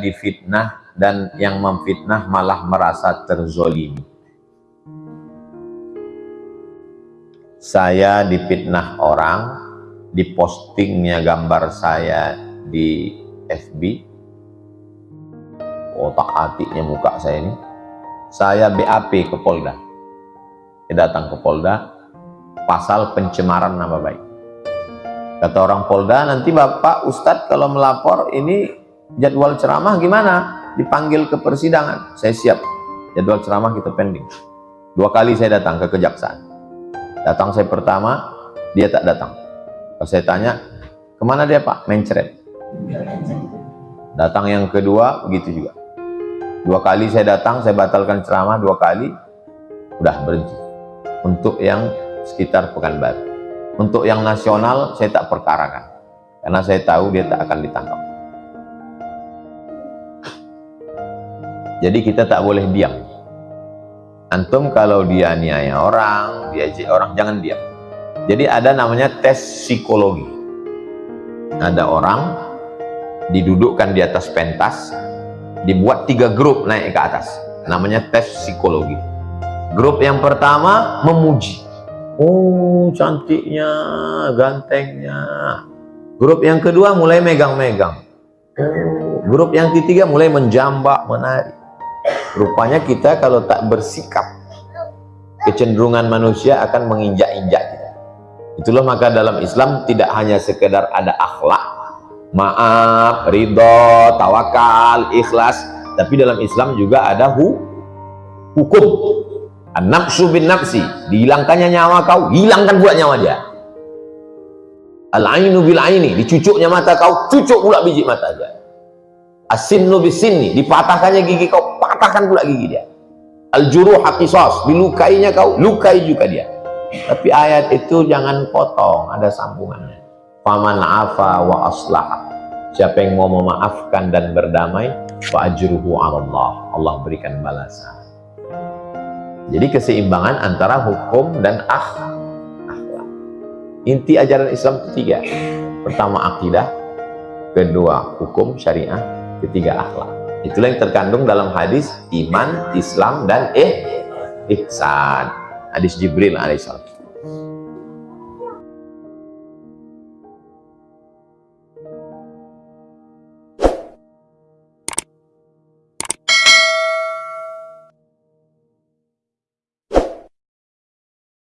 difitnah dan yang memfitnah malah merasa terzolimi. Saya difitnah orang, dipostingnya gambar saya di FB, otak hatinya muka saya ini, saya BAP ke Polda. Saya datang ke Polda, pasal pencemaran nama baik. Kata orang Polda, nanti Bapak Ustadz kalau melapor ini jadwal ceramah gimana? Dipanggil ke persidangan. Saya siap. Jadwal ceramah kita pending. Dua kali saya datang ke kejaksaan. Datang saya pertama, dia tak datang. Saya tanya, ke mana dia Pak? Mencret. Datang yang kedua, begitu juga. Dua kali saya datang, saya batalkan ceramah dua kali, udah berhenti. Untuk yang sekitar Pekanbaru. Untuk yang nasional, saya tak perkarakan. Karena saya tahu dia tak akan ditangkap. Jadi kita tak boleh diam. Antum kalau dia niaya orang, diajak orang, jangan diam. Jadi ada namanya tes psikologi. Ada orang didudukkan di atas pentas, dibuat tiga grup naik ke atas. Namanya tes psikologi. Grup yang pertama memuji. Oh cantiknya, gantengnya. Grup yang kedua mulai megang-megang. Oh, grup yang ketiga mulai menjambak, menari. Rupanya kita kalau tak bersikap, kecenderungan manusia akan menginjak-injak kita. Itulah maka dalam Islam tidak hanya sekedar ada akhlak, maaf, ridho, tawakal, ikhlas, tapi dalam Islam juga ada hu hukum. An-nafsu bin nafsi, dihilangkannya nyawa kau, hilangkan pula nyawa dia. Al-ainu bil aini, dicucuknya mata kau, cucuk pula biji mata dia. Asinnu bisini, dipatahkannya gigi kau, patahkan pula gigi dia. Al-juruh haqisos, dilukainya kau, lukai juga dia. Tapi ayat itu jangan potong, ada sambungannya. Faman afa wa aslah. Siapa yang mau memaafkan dan berdamai, fa ajruhu Allah. Allah berikan balasan. Jadi keseimbangan antara hukum dan akhlak. Inti ajaran Islam itu tiga. Pertama akidah, kedua hukum syariah, ketiga akhlak. Itulah yang terkandung dalam hadis iman, Islam, dan eh, ihsan. Hadis Jibril alaihissalam.